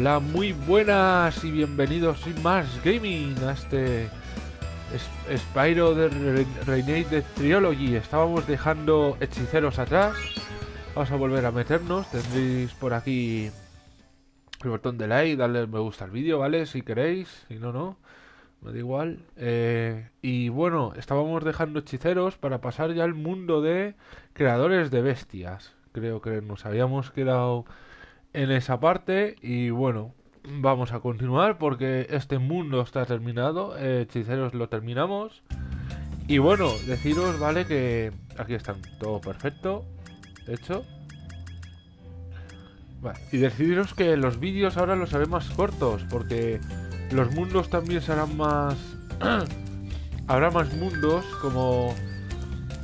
Hola, muy buenas y bienvenidos sin más gaming a este es- Spyro de Re- Renegade Trilogy. Estábamos dejando hechiceros atrás. Vamos a volver a meternos. Tendréis por aquí el botón de like, darle me gusta al vídeo, ¿vale? Si queréis, si no, no. Me da igual. Eh, y bueno, estábamos dejando hechiceros para pasar ya al mundo de creadores de bestias. Creo que nos habíamos quedado en esa parte y bueno, vamos a continuar porque este mundo está terminado. eh, hechiceros lo terminamos. Y bueno, deciros, ¿vale? Que aquí están todo perfecto. Hecho. Y deciros que los vídeos ahora los haré más cortos porque los mundos también serán más... Habrá más mundos como...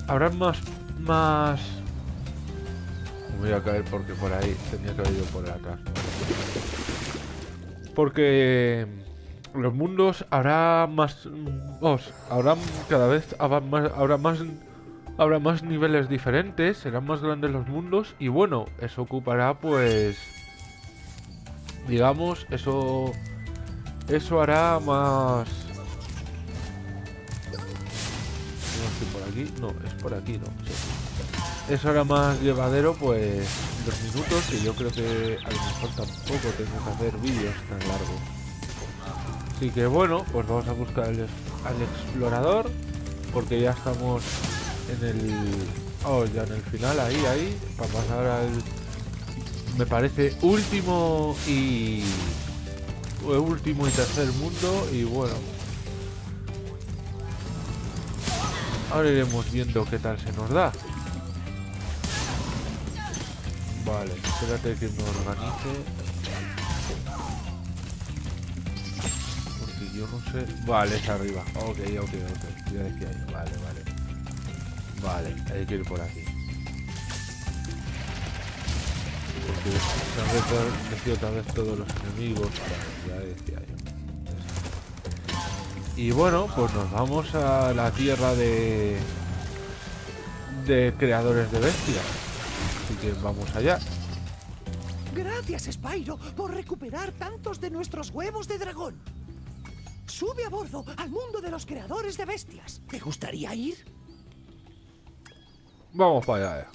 Habrá más... Más... Voy a caer porque por ahí tenía que haber ido por atrás. Porque los mundos habrá más... Os, habrá cada vez habrá más, habrá más habrá más niveles diferentes, serán más grandes los mundos y bueno, eso ocupará pues digamos, eso eso hará más no estoy por aquí, no, es por aquí, no, sí. Eso hará más llevadero pues los minutos que yo creo que a lo mejor tampoco tengo que hacer vídeos tan largos. Así que bueno, pues vamos a buscar al, al explorador porque ya estamos en el oh ya en el final ahí ahí para pasar al me parece último y eh, último y tercer mundo y bueno ahora iremos viendo qué tal se nos da vale espérate que me organice porque yo no sé vale es arriba ok ok ok ya decía yo vale vale Vale, hay que ir por aquí. Porque se han reparecido otra vez todos los enemigos. Vale, ya decía yo. Y bueno, pues nos vamos a la tierra de... De creadores de bestias. Así que vamos allá. Gracias, Spyro, por recuperar tantos de nuestros huevos de dragón. Sube a bordo al mundo de los creadores de bestias. ¿Te gustaría ir? Vamos para allá.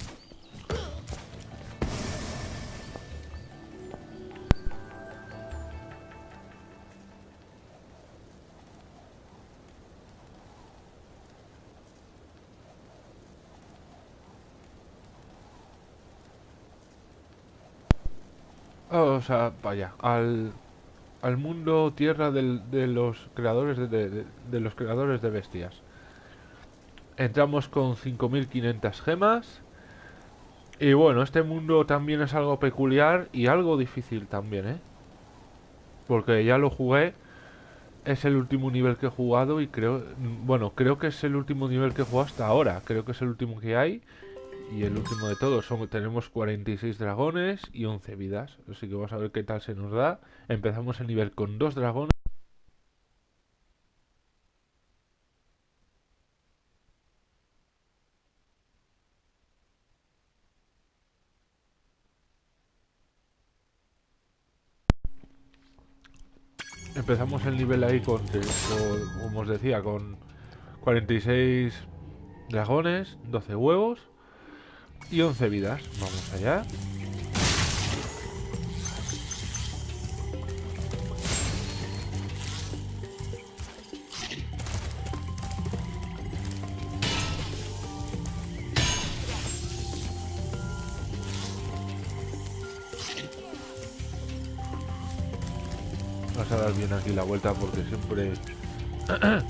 Oh, o sea, allá, al, al mundo tierra del- de los creadores de, de- de los creadores de bestias. Entramos con 5500 gemas. Y bueno, este mundo también es algo peculiar y algo difícil también, ¿eh? Porque ya lo jugué. Es el último nivel que he jugado y creo... Bueno, creo que es el último nivel que he jugado hasta ahora. Creo que es el último que hay. Y el último de todos. Son, tenemos 46 dragones y 11 vidas. Así que vamos a ver qué tal se nos da. Empezamos el nivel con dos dragones. Empezamos el nivel ahí con- como os decía, con 46 dragones, 12 huevos y 11 vidas. Vamos allá. Vamos a dar bien aquí la vuelta porque siempre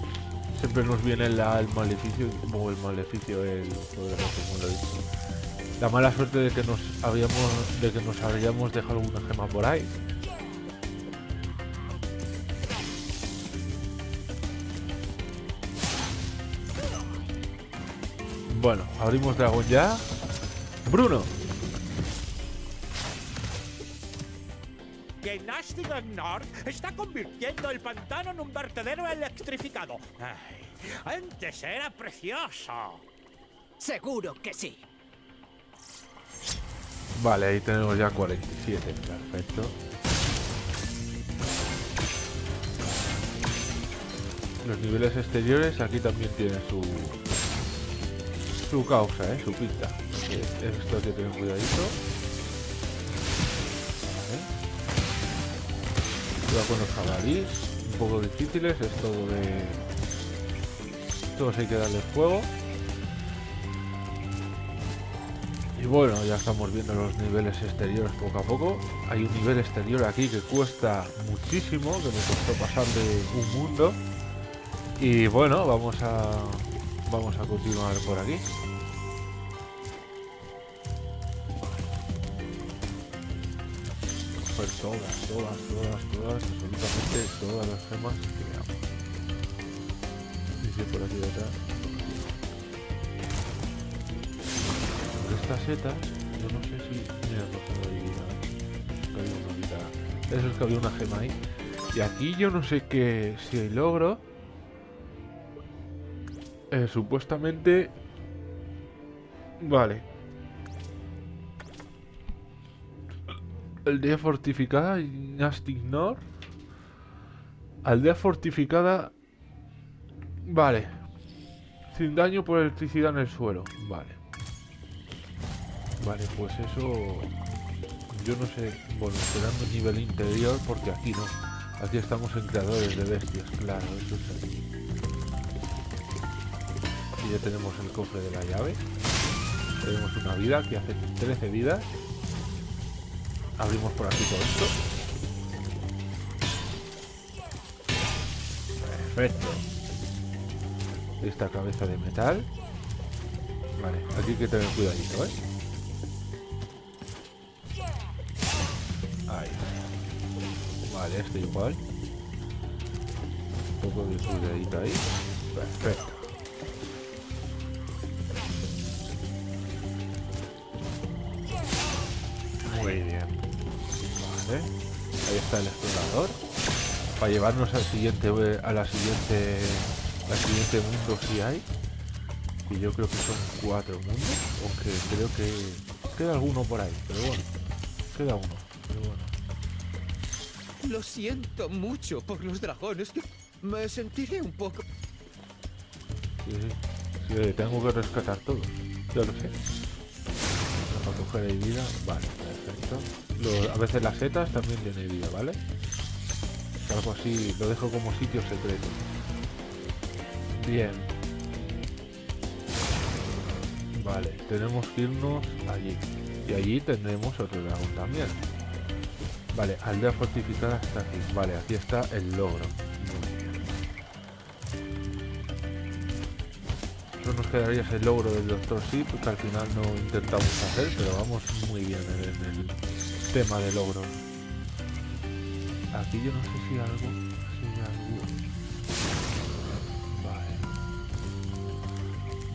siempre nos viene la- el maleficio o el maleficio el joder, no sé la mala suerte de que nos habíamos de que nos habíamos dejado alguna gema por ahí bueno abrimos dragón ya Bruno que Nastigan North está convirtiendo el pantano en un vertedero electrificado. Ay, antes era precioso. Seguro que sí. Vale, ahí tenemos ya 47. Perfecto. Los niveles exteriores aquí también tienen su... Su causa, ¿eh? Su pinta. Esto hay que tener cuidadito. Cuidado con los jabalíes. Un poco difíciles. Es todo de... Todos hay que darle fuego. Y bueno, ya estamos viendo los niveles exteriores poco a poco. Hay un nivel exterior aquí que cuesta muchísimo, que me costó pasar de un mundo. Y bueno, vamos a vamos a continuar por aquí. Coger todas, todas, todas, todas, absolutamente todas las gemas que veamos. Dice por aquí detrás. Estas setas, yo no sé si... Mira, no una vida. Eso es que había una gema ahí. Y aquí yo no sé qué... Si hay logro... Eh, supuestamente... Vale. Aldea fortificada, Just Ignore. Aldea fortificada... Vale. Sin daño por electricidad en el suelo. Vale. Vale, pues eso... Yo no sé... Bueno, esperando nivel interior porque aquí no. Aquí estamos en creadores de bestias, claro, eso es aquí. Y ya tenemos el cofre de la llave. Tenemos una vida que hace 13 vidas. Abrimos por aquí todo esto. Perfecto. Esta cabeza de metal. Vale, aquí hay que tener cuidadito, ¿eh? Vale, esto igual. Un poco de cuidadito ahí. Perfecto. Muy bien. Vale. Ahí está el explorador. Para llevarnos al siguiente a la siguiente al siguiente mundo si hay. Y yo creo que son cuatro mundos. Aunque creo que queda alguno por ahí. Pero bueno. Queda uno. Lo siento mucho por los dragones. Me sentiré un poco... Tengo que rescatar todo. Ya lo sé. Para coger ahí vida. Vale, perfecto. a veces las setas también tienen vida, ¿vale? Algo así, lo dejo como sitio secreto. Bien. Vale, tenemos que irnos allí. Y allí tendremos otro dragón también. Vale, aldea fortificada está aquí. Vale, aquí está el logro. Solo nos quedaría ese logro del Doctor Sí, que al final no intentamos hacer, pero vamos muy bien en el tema de logro. Aquí yo no sé si algo... Si algo... Vale.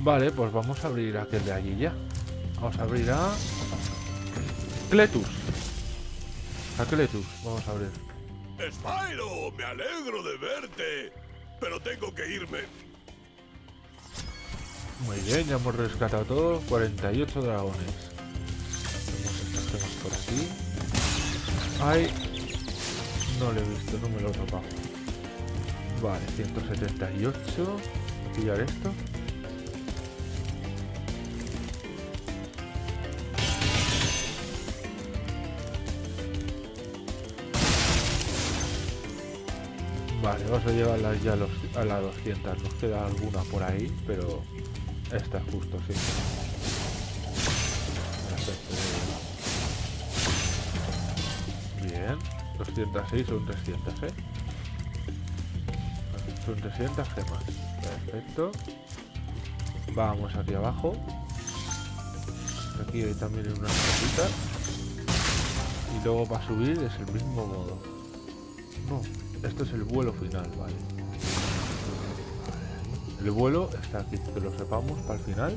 Vale, pues vamos a abrir aquel de allí ya. Vamos a abrir a... Cletus. Aqueletus, vamos a abrir. Spyro, me alegro de verte, pero tengo que irme. Muy bien, ya hemos rescatado todo, 48 dragones. Tenemos estas por aquí. Ay, no lo he visto, no me lo he topado. Vale, 178. Pillar esto. Vale, vamos a llevarlas ya a las 200. Nos queda alguna por ahí, pero esta es justo, sí. Bien, 206 son 300, ¿eh? Son 300 gemas. Perfecto. Vamos aquí abajo. Aquí hay también unas cositas. Y luego para subir es el mismo modo. No, esto es el vuelo final, vale. El vuelo está aquí, que lo sepamos para el final.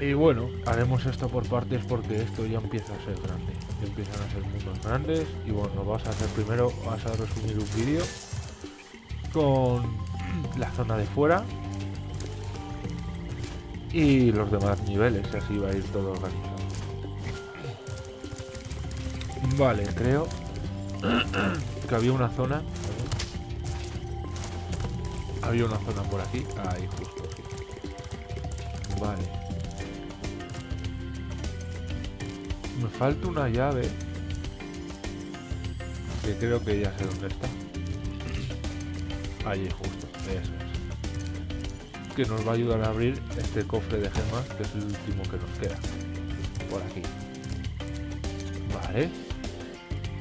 Y bueno, haremos esto por partes porque esto ya empieza a ser grande. empiezan a ser mundos grandes. Y bueno, vas a hacer primero, vas a resumir un vídeo con la zona de fuera y los demás niveles, así va a ir todo organizado. Vale, creo que había una zona Había una zona por aquí. Ahí, justo. Vale. Me falta una llave. Que creo que ya sé dónde está. Allí justo, eso es. Que nos va a ayudar a abrir este cofre de gemas, que es el último que nos queda. Por aquí. Vale.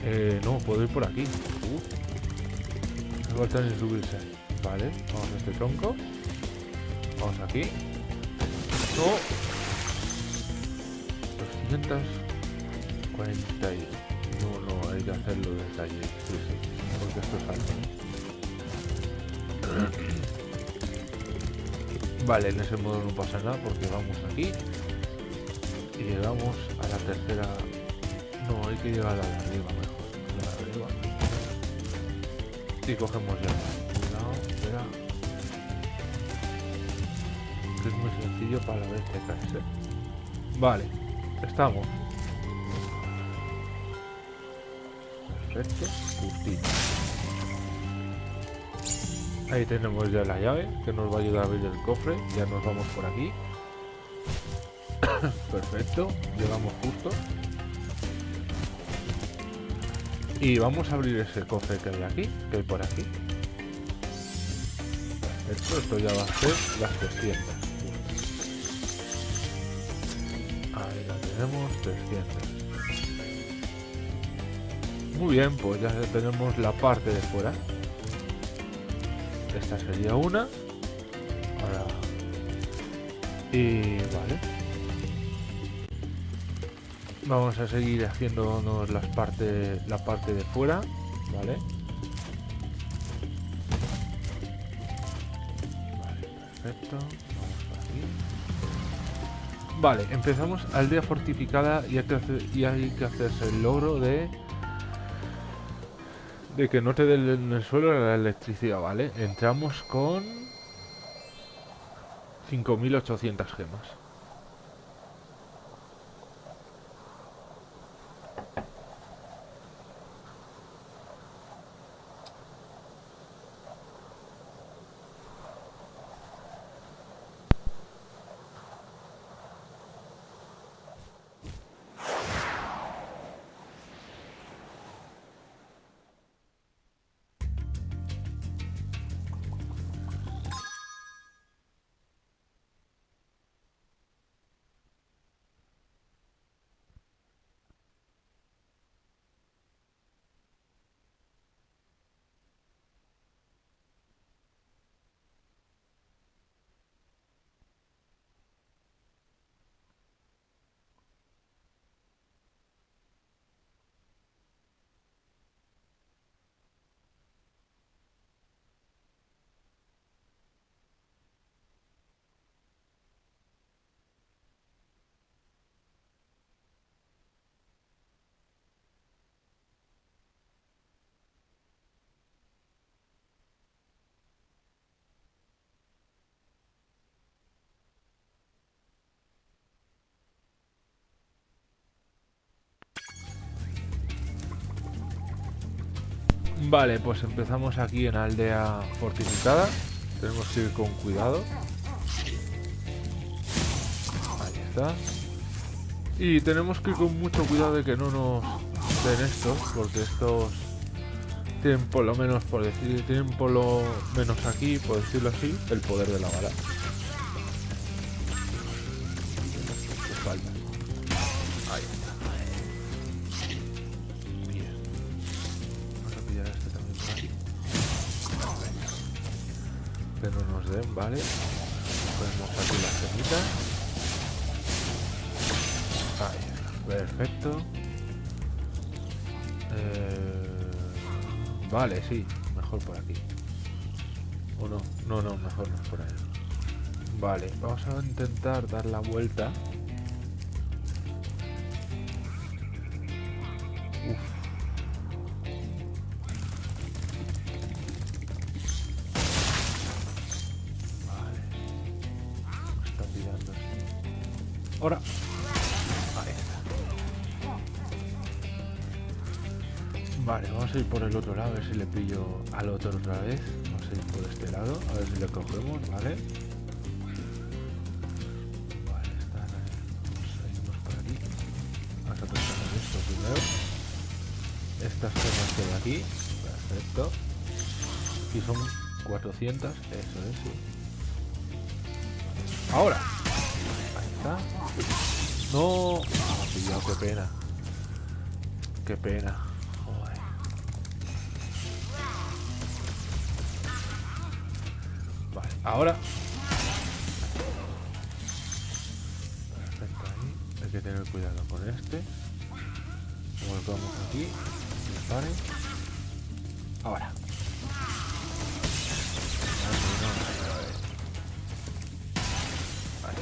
Eh, no, puedo ir por aquí. Uh. Me falta ni subirse. Vale, vamos a este tronco. Vamos aquí. No. 240 y... No, no, hay que hacerlo desde allí. Sí, sí. Porque esto es alto. Vale, en ese modo no pasa nada porque vamos aquí. Y llegamos a la tercera... No, hay que llegar a la de arriba Y cogemos ya. Cuidado, es muy sencillo para vez que caerse. Vale, estamos. Perfecto, justito. Ahí tenemos ya la llave que nos va a ayudar a abrir el cofre. Ya nos vamos por aquí. Perfecto, llegamos justo. Y vamos a abrir ese cofre que hay aquí, que hay por aquí. Perfecto, esto ya va a ser las 300. Ahí la tenemos, 300. Muy bien, pues ya tenemos la parte de fuera. Esta sería una. Y vale. Vamos a seguir haciéndonos las partes, la parte de fuera, ¿vale? Vale, perfecto. Vamos por aquí. Vale, empezamos aldea fortificada y hay que, hacer, y hay que hacerse el logro de de que no te den en el suelo la electricidad, ¿vale? Entramos con 5.800 gemas. Vale, pues empezamos aquí en aldea fortificada. Tenemos que ir con cuidado. Ahí está. Y tenemos que ir con mucho cuidado de que no nos den estos, porque estos tienen por lo menos, por decir, tienen por lo menos aquí, por decirlo así, el poder de la bala. Vale, sí. Mejor por aquí. ¿O no? No, no, mejor no por ahí. Vale, vamos a intentar dar la vuelta. Vamos ir por el otro lado, a ver si le pillo al otro otra vez. Sé a ir por este lado, a ver si le cogemos, ¿vale? Vale, están. Vamos por aquí. Vamos a tocar esto. Estas cosas hay aquí. Perfecto. Y son 400. Eso es, sí. Ahora. Ahí está. No. Ah, pillado, qué pena. Qué pena. Ahora. Perfecto ahí. Hay que tener cuidado con este. Volvamos aquí. Dispare. Ahora. Vale.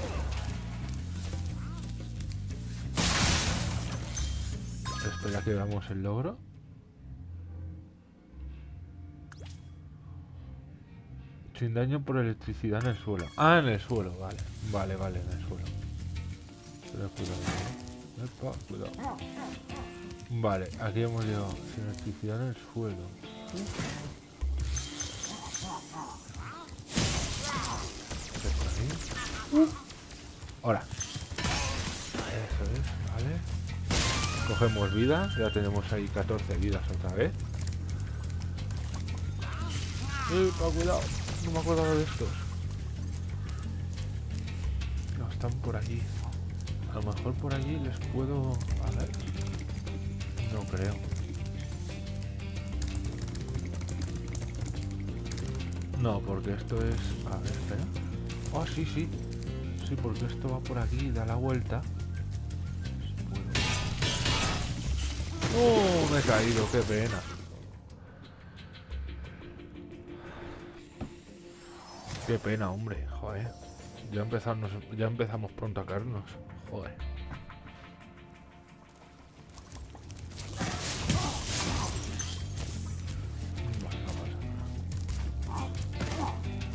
Espera que veamos el logro. Sin daño por electricidad en el suelo. Ah, en el suelo, vale. Vale, vale, en el suelo. Pero cuidado, ¿eh? Epa, cuidado. Vale, aquí hemos llegado. Sin electricidad en el suelo. Ahora. Eso es, vale. Cogemos vida, ya tenemos ahí 14 vidas otra vez. Epa, cuidado, no me acuerdo de estos. No, están por aquí. A lo mejor por allí les puedo... A ver. No creo. No, porque esto es... A ver, espera. Oh, sí, sí. Sí, porque esto va por aquí y da la vuelta. ¡Oh! Me he caído, qué pena. Qué pena, hombre, joder. Ya empezamos, ya empezamos pronto a caernos. Joder.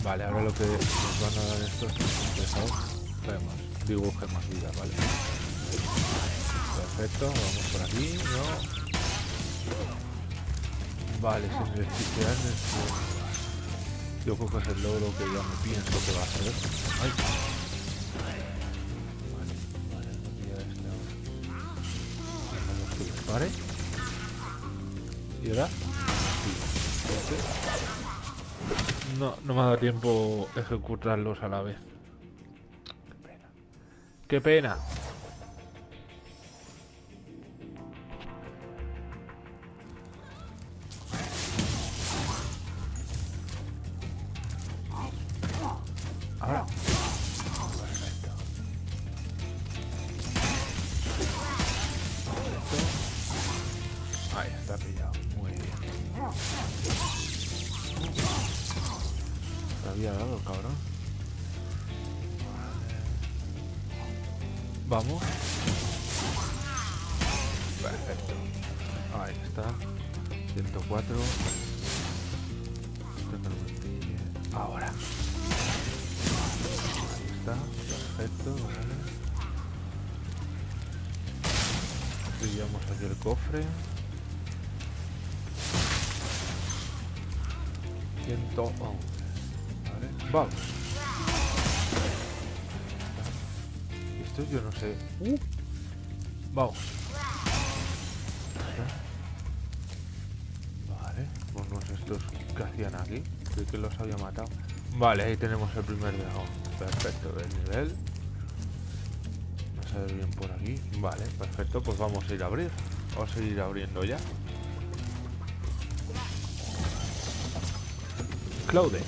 Vale, ahora lo que nos van a dar estos. Vemos, dibuje más vida, vale. Perfecto, vamos por aquí, ¿no? Vale, sin el suelo. Yo creo que es el logro que ya me pienso que va a ser. Ay. Vale, vale, no pilla este ahora. ¿Y ahora? Sí. No, no me ha dado tiempo ejecutarlos a la vez. Qué pena. ¡Qué pena! Vamos. Vale, ponnos estos que hacían aquí. Creí que los había matado. Vale, ahí tenemos el primer dragón. Perfecto, del nivel. Vamos a ver bien por aquí. Vale, perfecto, pues vamos a ir a abrir. Vamos a ir abriendo ya. Claude.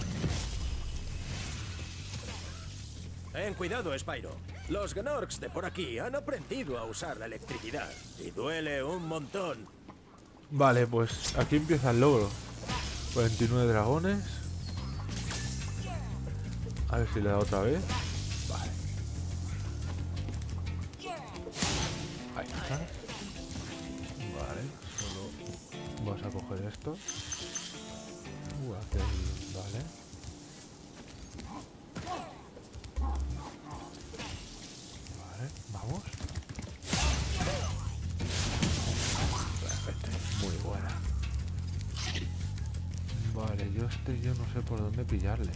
Ten cuidado, Spyro. Los Gnorks de por aquí han aprendido a usar la electricidad y duele un montón. Vale, pues aquí empieza el logro. 29 dragones. A ver si le da otra vez. Vale. Ahí está. Vale, solo vas a coger esto. Uh, Vale. Vale, pillarle.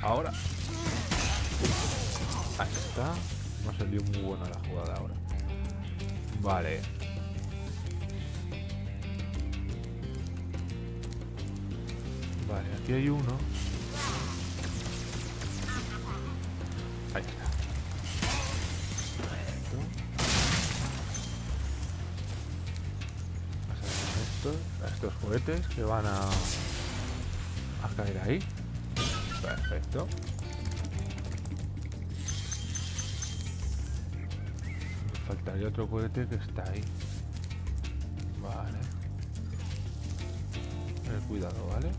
Ahora. Ahí está. No salió muy buena la jugada ahora. Vale. Vale, aquí hay uno. Ahí está. Estos, estos juguetes que van a caer ahí. Perfecto. Faltaría otro cohete que está ahí. Vale. Cuidado, ¿vale?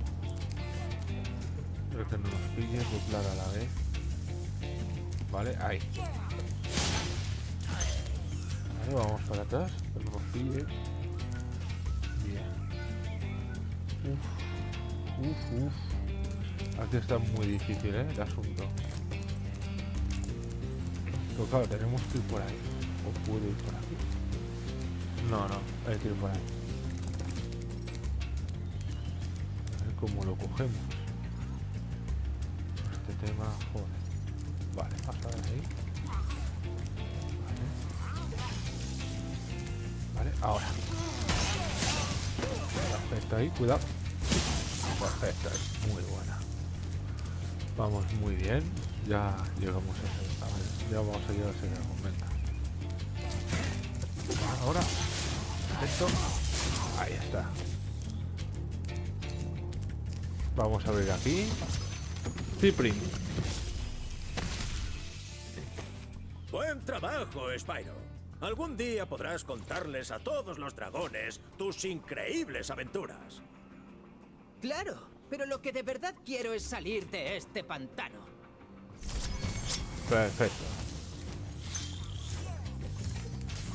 Espero que no nos pille, doblar a la vez. Vale, ahí. Vale, vamos para atrás, que no nos pille. Bien. Uf, uf, uf. Aquí está muy difícil, ¿eh? El asunto. Pero claro, tenemos que ir por ahí. ¿O puedo ir por aquí? No, no, hay que ir por ahí. A ver cómo lo cogemos. Este tema, joder. Vale, pasa de ahí. Vale. Ahora. Perfecto ahí, cuidado. Perfecto, ahí, muy buena. Vamos muy bien. Ya llegamos a ese. A ver, ya vamos a llegar a ese dragón, venga. Ahora. Perfecto. Ahí está. Vamos a abrir aquí. Cipri. Buen trabajo, Spyro. Algún día podrás contarles a todos los dragones tus increíbles aventuras. Claro, pero lo que de verdad quiero es salir de este pantano. Perfecto.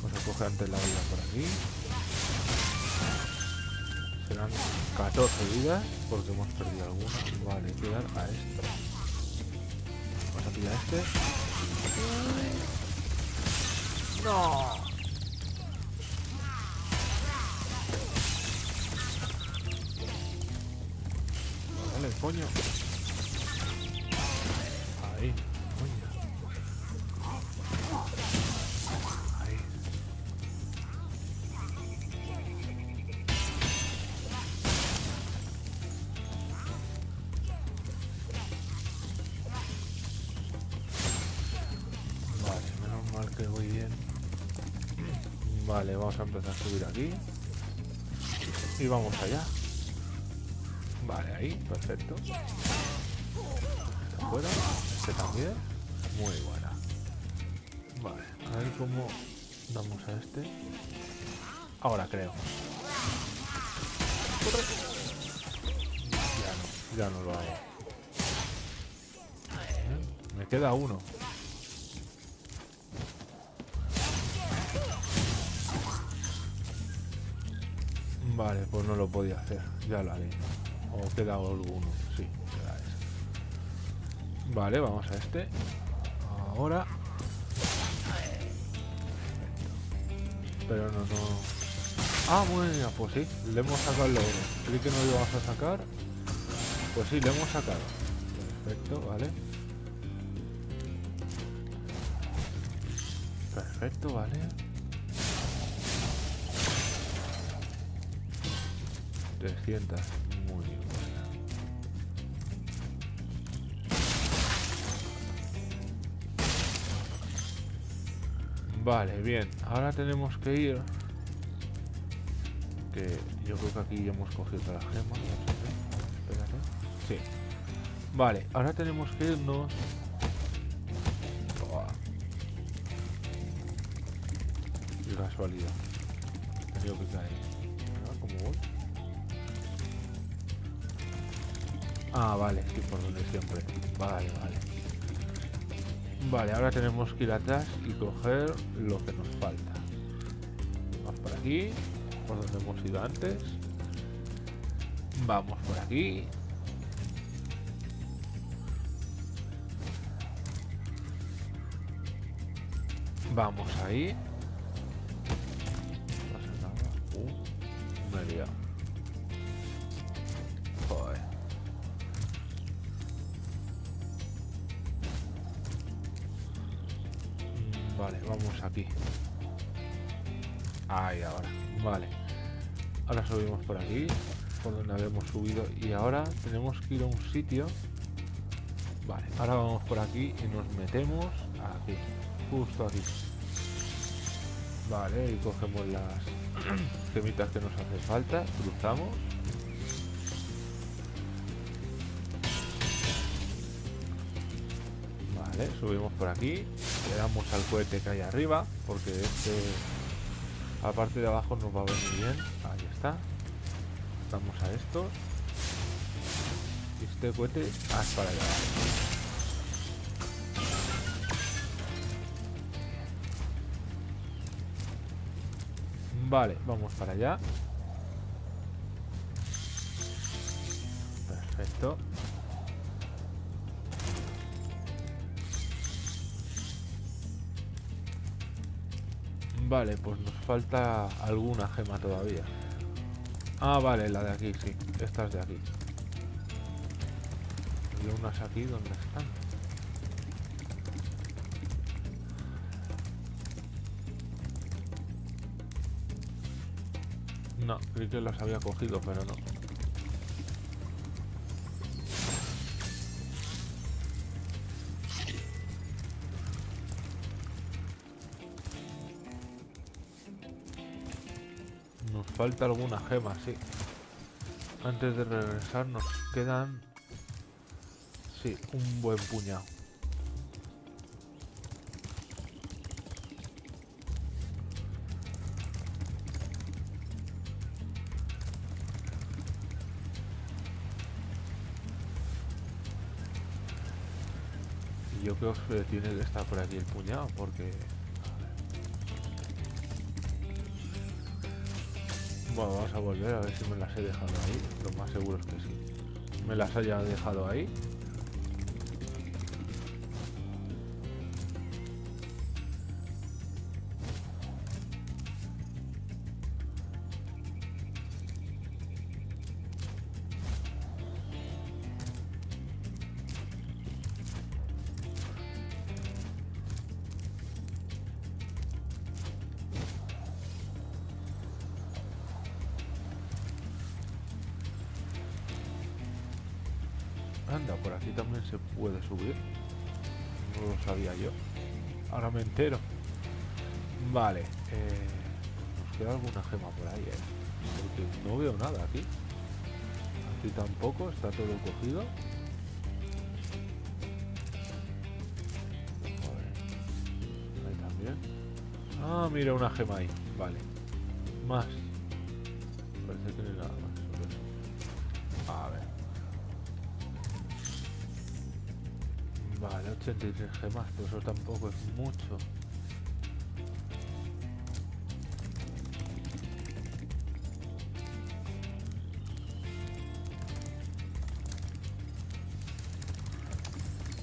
Vamos a coger antes la vida por aquí. Serán 14 vidas porque hemos perdido alguna. Vale, dar a esto. Vamos a pillar este. ¡No! Dale, coño. Ahí, coño. Vale, menos mal que voy bien. Vale, vamos a empezar a subir aquí. Y vamos allá. Ahí, perfecto. Fuera, este también. Muy buena. Vale, a ver cómo damos a este. Ahora creo. Ya no, ya no lo hago. Me queda uno. Vale, pues no lo podía hacer. Ya lo haré. O queda alguno. Sí, queda ese. Vale, vamos a este. Ahora. Pero no, no. Ah, bueno, pues sí. Le hemos sacado el logro. Creí que no lo íbamos a sacar. Pues sí, le hemos sacado. Perfecto, vale. Perfecto, vale. 300. Muy buena. Vale, bien. Ahora tenemos que ir. Que yo creo que aquí ya hemos cogido todas las gemas. sé. Espérate. Sí. Vale, ahora tenemos que irnos. Casualidad. Tenido que caer. Ah, ¿Cómo voy? Ah, vale, sí, por donde siempre. Vale, vale. Vale, ahora tenemos que ir atrás y coger lo que nos falta. Vamos por aquí, por donde hemos ido antes. Vamos por aquí. Vamos ahí. Por aquí, por donde habíamos subido. Y ahora tenemos que ir a un sitio. Vale, ahora vamos por aquí y nos metemos aquí. Justo aquí. Vale, y cogemos las gemitas que nos hace falta. Cruzamos. Vale, subimos por aquí. Le damos al cohete que hay arriba. Porque este... A la parte de abajo nos va a venir bien. Ahí está. Damos a estos. Y este cohete hasta para allá. Vale, vamos para allá. Perfecto. Vale, pues nos falta alguna gema todavía. Ah, vale, la de aquí, sí. Estas de aquí. Y unas aquí, ¿dónde están? No, creí que las había cogido, pero no. Falta alguna gema, sí. Antes de regresar nos quedan... Sí, un buen puñado. Y yo creo que tiene que estar por aquí el puñado, porque... Bueno, vamos a volver a ver si me las he dejado ahí. Lo más seguro es que sí. Me las haya dejado ahí. Por aquí también se puede subir. No lo sabía yo. Ahora me entero. Vale. Eh, nos queda alguna gema por ahí, ¿eh? No veo nada aquí. Aquí tampoco, está todo cogido. También. Ah, mira, una gema ahí. Vale. Más. 83 gemas, pero eso tampoco es mucho.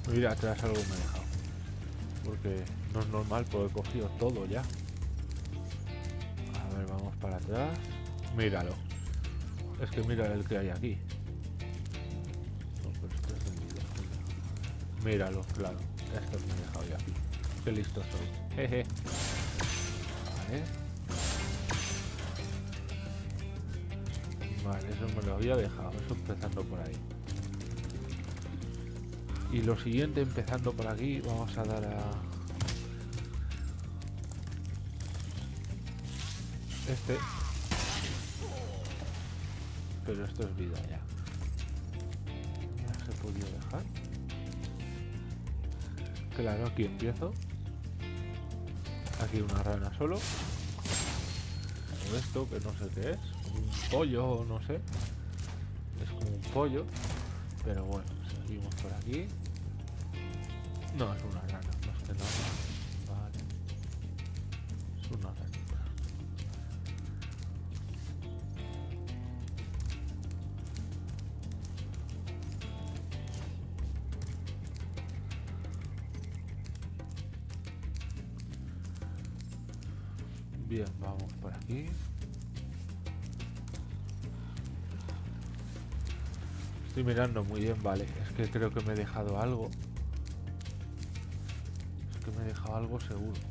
Mira, atrás algo me he dejado. Porque no es normal, porque he cogido todo ya. A ver, vamos para atrás. Míralo. Es que mira el que hay aquí. Míralo, claro. Esto me he dejado ya. Qué listo soy. Jeje. Vale. Vale, eso me lo había dejado. Eso empezando por ahí. Y lo siguiente, empezando por aquí, vamos a dar a... Este. Pero esto es vida ya. Ya se podía dejar. Claro, aquí empiezo. Aquí una rana solo. Esto, que no sé qué es. Un pollo, no sé. Es como un pollo. Pero bueno, seguimos por aquí. No, es una rana, más que nada. Mirando muy bien, vale. Es que creo que me he dejado algo. Es que me he dejado algo seguro.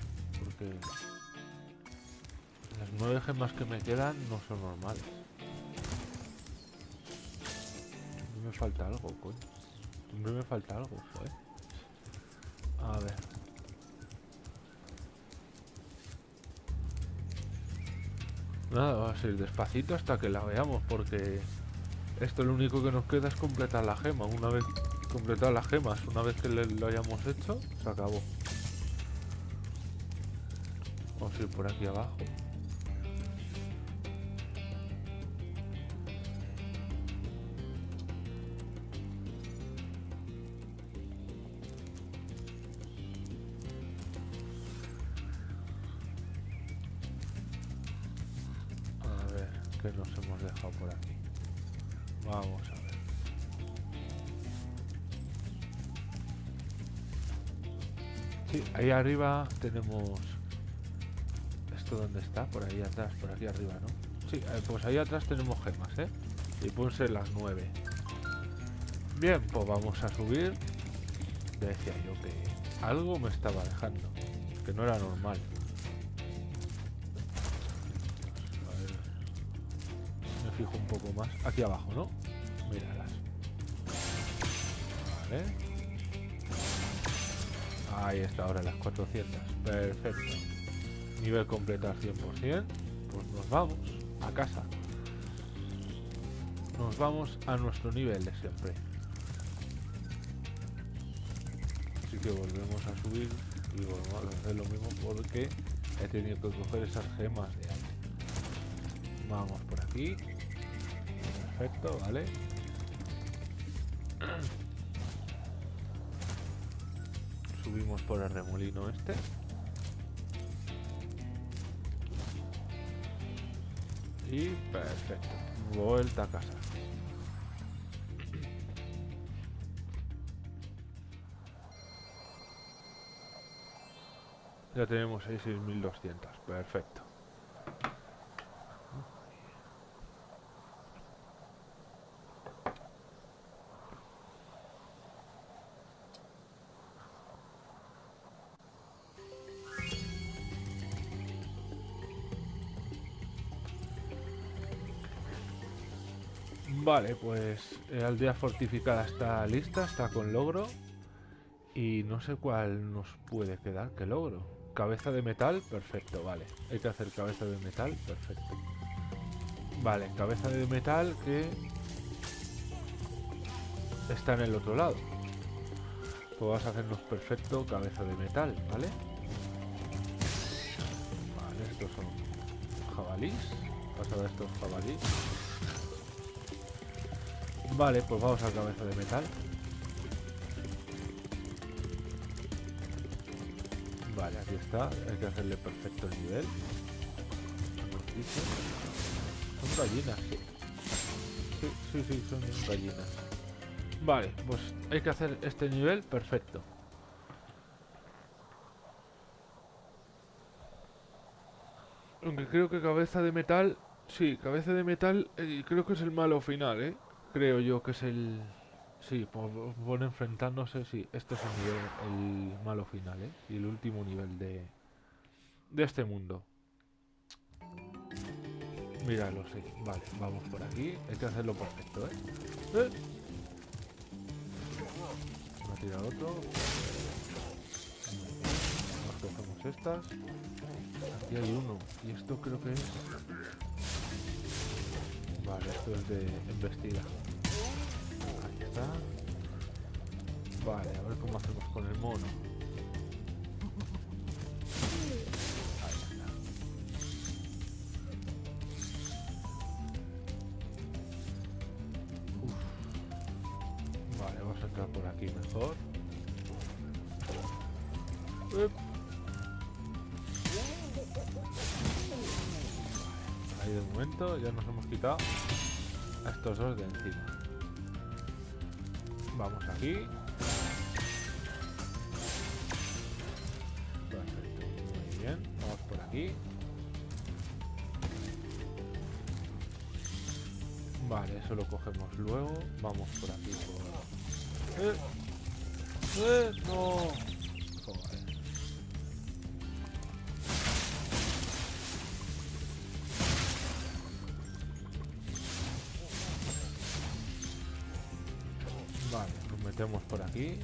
Porque las nueve gemas que me quedan no son normales. Siempre me falta algo, coño. Siempre me falta algo, joder. A ver. Nada, va a ser despacito hasta que la veamos, porque esto lo único que nos queda es completar la gema. Una vez completar las gemas, una vez que lo hayamos hecho, se acabó. Vamos a ir por aquí abajo. A ver, ¿qué nos hemos dejado por aquí? Vamos a ver. Sí, ahí arriba tenemos... ¿Esto dónde está? Por ahí atrás, por aquí arriba, ¿no? Sí, eh, pues ahí atrás tenemos gemas, ¿eh? Y pueden ser las nueve. Bien, pues vamos a subir. Decía yo que algo me estaba dejando. Que no era normal. Me fijo un poco más. Aquí abajo, ¿no? Míralas. Vale. Ahí está, ahora las 400. Perfecto. Nivel completo al 100%. Pues nos vamos a casa. Nos vamos a nuestro nivel de siempre. Así que volvemos a subir y volvemos a hacer lo mismo porque he tenido que coger esas gemas de antes. Vamos por aquí. Perfecto, vale. Subimos por el remolino este. Y perfecto. Vuelta a casa. Ya tenemos ahí 6200. Perfecto. Vale, pues eh, aldea fortificada está lista, está con logro. Y no sé cuál nos puede quedar, ¿qué logro? Cabeza de metal, perfecto, vale. Hay que hacer cabeza de metal, perfecto. Vale, cabeza de metal que está en el otro lado. Pues vamos a hacernos perfecto cabeza de metal, ¿vale? Vale, estos son jabalís. Vamos a estos jabalís. Vale, pues vamos a cabeza de metal. Vale, aquí está. Hay que hacerle perfecto el nivel. Son gallinas. Sí, sí, sí, son gallinas. Vale, pues hay que hacer este nivel perfecto. Aunque creo que cabeza de metal... Sí, cabeza de metal eh, creo que es el malo final, ¿eh? Creo yo que es el... Sí, por, por enfrentándose, sí. Este es el, nivel, el malo final, ¿eh? Y el último nivel de... De este mundo. Míralo, sí. Vale, vamos por aquí. Hay que hacerlo perfecto, ¿eh? ¡Eh! Me ha tirado otro. Nos cogemos estas. Aquí hay uno. Y esto creo que es... Vale, esto es de embestida. Ahí está. Vale, a ver cómo hacemos con el mono. Quitado a estos dos de encima. Vamos aquí. Perfecto, muy bien. Vamos por aquí. Vale, eso lo cogemos luego. Vamos por aquí por... ¡Eh! ¡Eh! ¡No! Por aquí.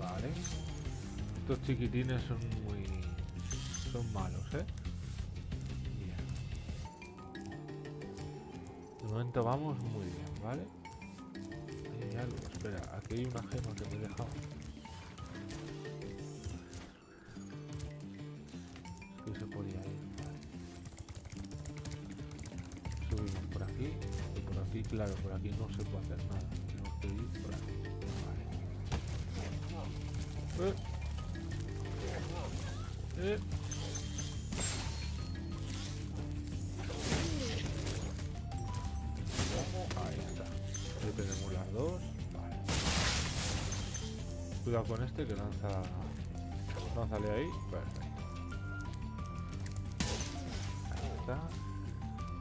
Vale. Estos chiquitines son muy... son malos, ¿eh? De momento vamos muy bien, ¿vale? Hay algo, espera, aquí hay una gema que me se podía ir, vale. Subimos por aquí, y por aquí, claro, por aquí no se puede hacer nada. Tenemos que ir por aquí. Vale. Eh. Eh. Ahí está. Ahí tenemos las dos. Vale. Cuidado con este que lanza. Lánzale ahí. Perfecto.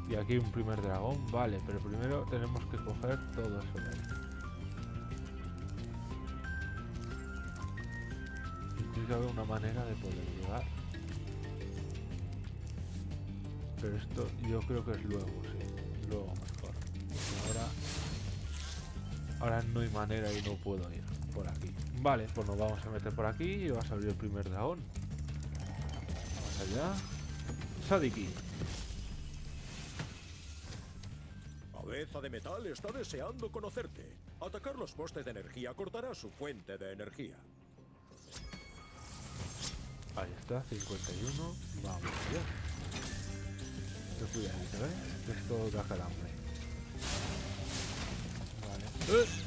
Y aquí un primer dragón. Vale, pero primero tenemos que coger todo eso de ahí. Tiene que haber una manera de poder llegar. Pero esto yo creo que es luego, sí. Luego mejor. Ahora... Ahora no hay manera y no puedo ir por aquí. Vale, pues nos vamos a meter por aquí y va a salir el primer dragón. Vamos allá. Sadiki. De metal está deseando conocerte. Atacar los postes de energía cortará su fuente de energía. Ahí está, 51. Vamos allá. Ten cuidadito, ¿eh? Esto da calambre. Vale. ¡Eh!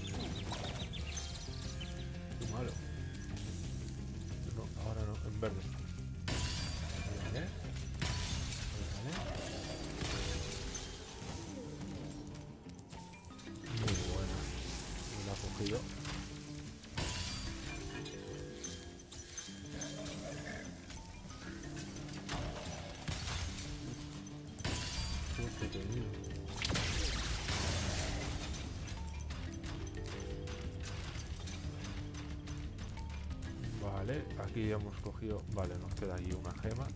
Vale, aquí ya hemos cogido... Vale, nos queda aquí una gema.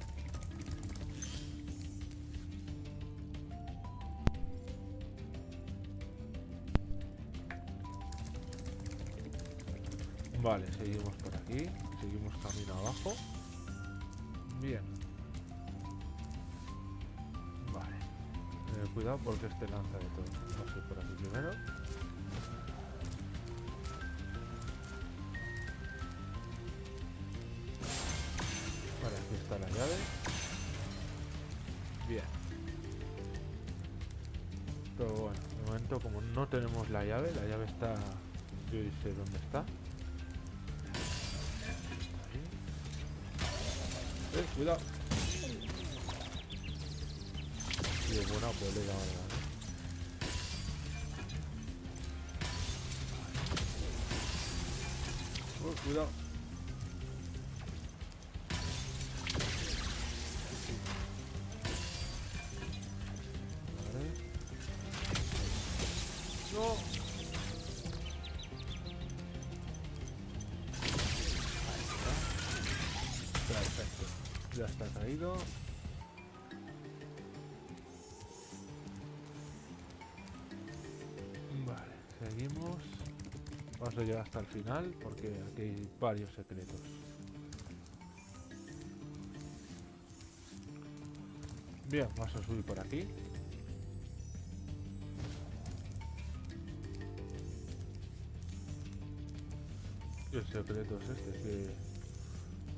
Seguimos camino abajo. Bien. Vale. Eh, cuidado porque este lanza de todo. Vamos a ir por aquí primero. Vale, aquí está la llave. Bien. Pero bueno, de momento como no tenemos la llave, la llave está... Yo sé dónde está. Oh, cuidado. No. Ahí está. Perfecto. Ya está caído. Seguimos. Vamos a llegar hasta el final porque aquí hay varios secretos. Bien, vamos a subir por aquí. Y el secreto es este, que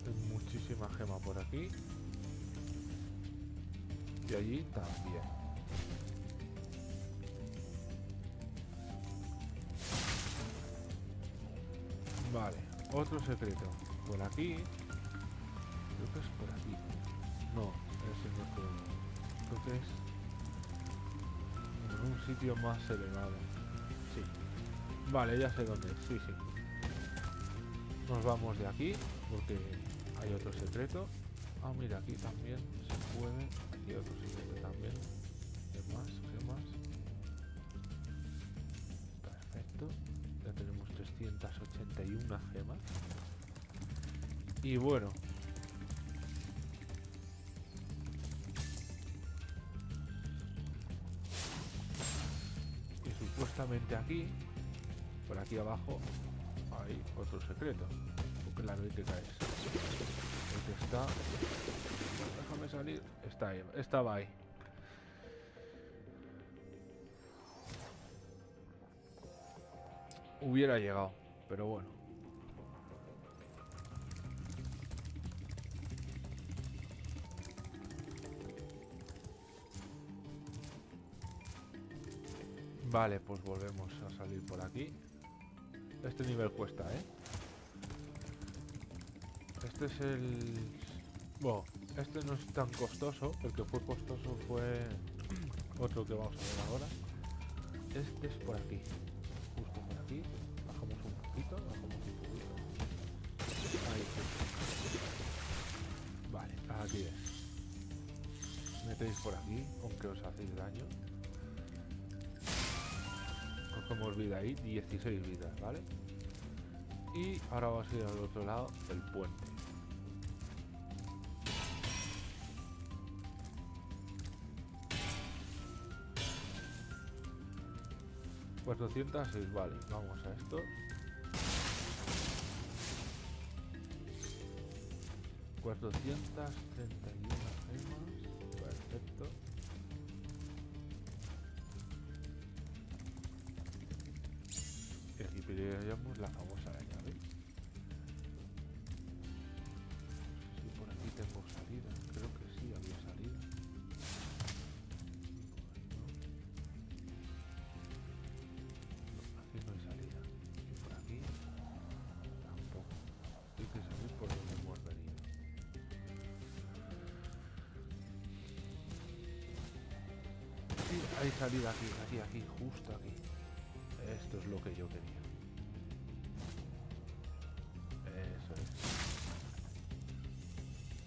hay muchísima gema por aquí. Y allí también. otro secreto. Por aquí. Creo que es por aquí. No, es por Creo que es un sitio más elevado. Sí. Vale, ya sé dónde es. Sí, sí. Nos vamos de aquí porque hay otro secreto. Ah, mira, aquí también se puede. Y otro secreto también. ¿Qué más? 281 gemas. Y bueno. Y supuestamente aquí, por aquí abajo, hay otro secreto. Porque claro, hay que caer. Está... Déjame salir. Está ahí. Estaba ahí. Hubiera llegado, pero bueno. Vale, pues volvemos a salir por aquí. Este nivel cuesta, ¿eh? Este es el... Bueno, este no es tan costoso. El que fue costoso fue otro que vamos a ver ahora. Este es por aquí. Aquí. Bajamos un poquito, bajamos un poquito. Vale, aquí es. Metéis por aquí, aunque os hacéis daño. Cogemos vida ahí, 16 vidas, ¿vale? Y ahora vamos a ir al otro lado del puente. ¿406? Vale, vamos a esto. Cuatrocientas treinta y una gemas. Perfecto. Y aquí pillamos la famosa hay salida aquí, aquí, aquí, justo aquí. Esto es lo que yo quería. Eso es.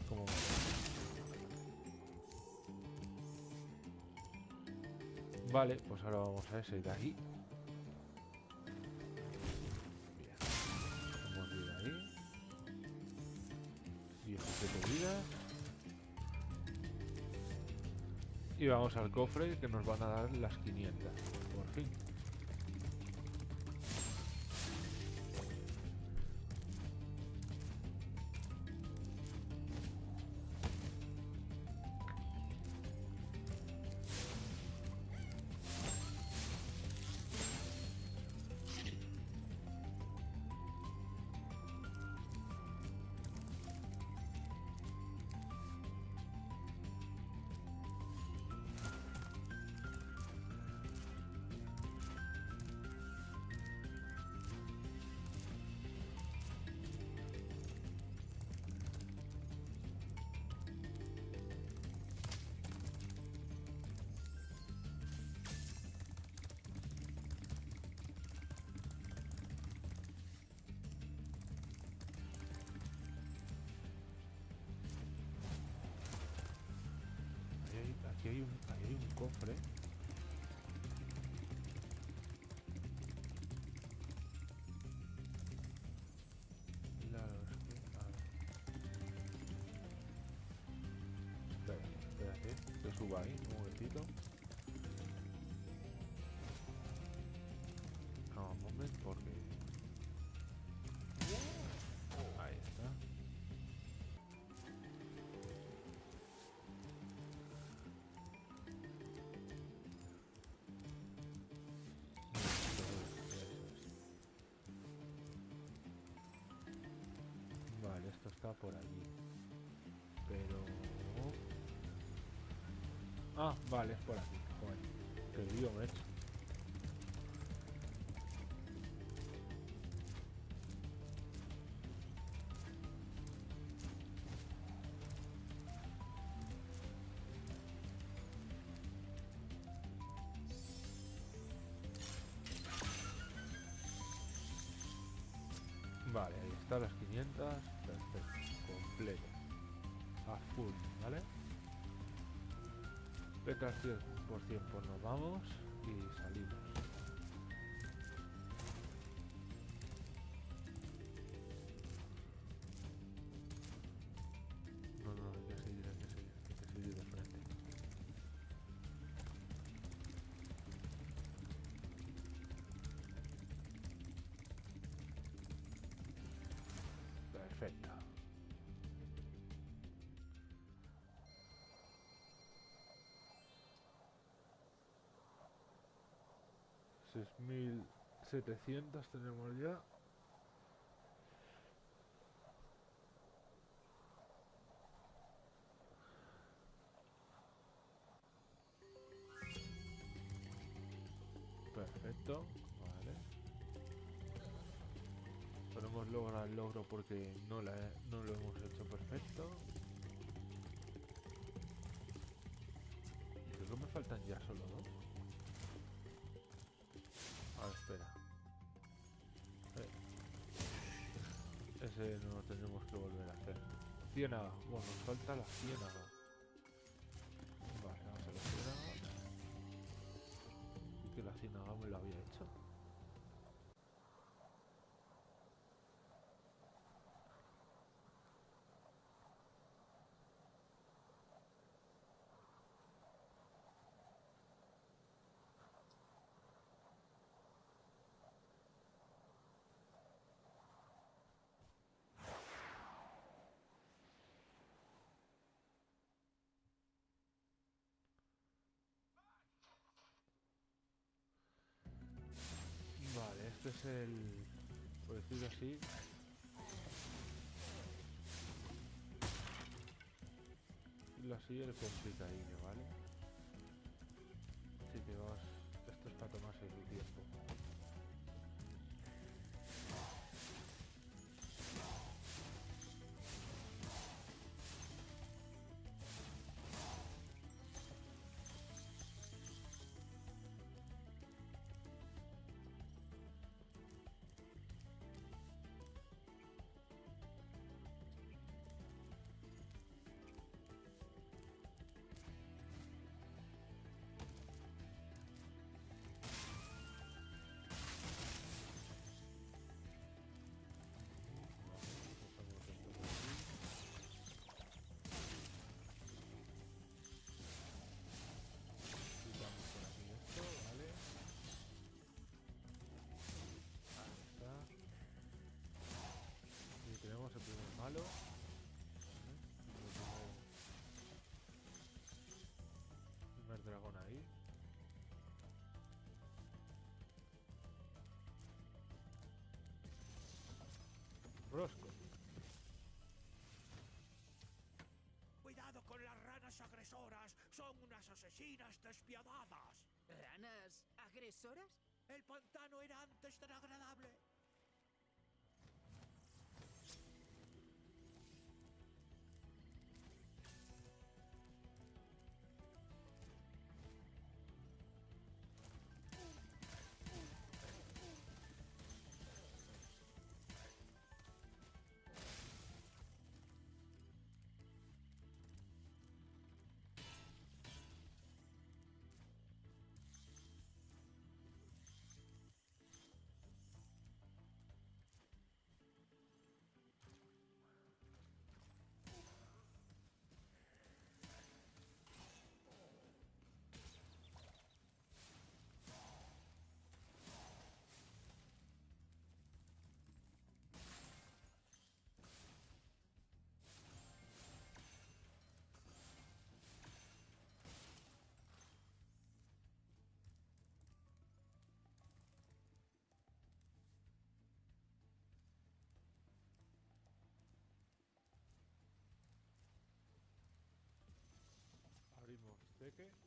¿Cómo va? Vale, pues ahora vamos a ese de ahí. Vamos al cofre que nos van a dar las 500. Por fin. Por allí. Pero... Ah, vale, por aquí. Joder, hecho. Vale, ahí está las 500 completo. A full, ¿vale? Venga, 100% pues nos vamos y salimos. No, no, hay que seguir, hay que seguir, hay que seguir de frente. Perfecto. 6.700 tenemos ya. Perfecto, vale. Ponemos logro al logro porque no, la he, no lo hemos hecho perfecto. Creo que me faltan ya solo dos. A ver, espera. Eh. Ese no lo tendremos que volver a hacer. Ciénaga. Bueno, nos falta la ciénaga. Vale, vamos a la ciénaga. Que la ciénaga me lo había hecho. Vale, este es el... Por decirlo así. Decirlo así, el complicadillo, ¿vale? Rosco. Cuidado con las ranas agresoras. Son unas asesinas despiadadas. ¿Ranas agresoras? El pantano era antes tan agradable. Teque.